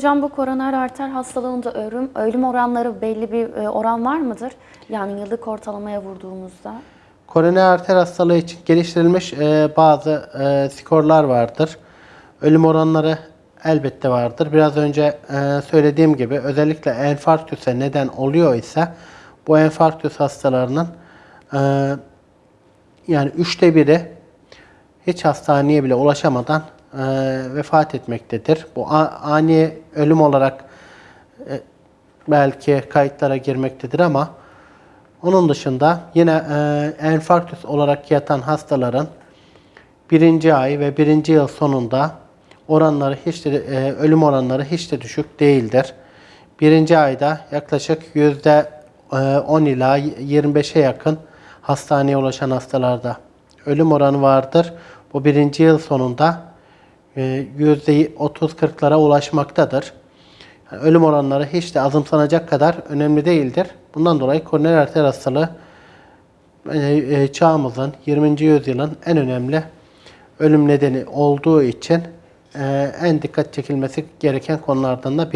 Hocam bu koroner arter hastalığında ölüm, ölüm oranları belli bir e, oran var mıdır? Yani yıllık ortalamaya vurduğumuzda. Koroner arter hastalığı için geliştirilmiş e, bazı e, skorlar vardır. Ölüm oranları elbette vardır. Biraz önce söylediğim gibi özellikle enfarktüse neden oluyor ise bu enfarktüs hastalarının yani üçte biri hiç hastaneye bile ulaşamadan e, vefat etmektedir. Bu ani ölüm olarak e, belki kayıtlara girmektedir ama onun dışında yine e, enfarktüs olarak yatan hastaların birinci ay ve birinci yıl sonunda oranları hiç de, e, ölüm oranları hiç de düşük değildir. Birinci ayda yaklaşık yüzde e, 10 ila 25'e yakın hastaneye ulaşan hastalarda ölüm oranı vardır. Bu birinci yıl sonunda e, 30-40'lara ulaşmaktadır. Yani ölüm oranları hiç de azımsanacak kadar önemli değildir. Bundan dolayı koroner arter hastalığı e, e, çağımızın 20. yüzyılın en önemli ölüm nedeni olduğu için e, en dikkat çekilmesi gereken konulardan da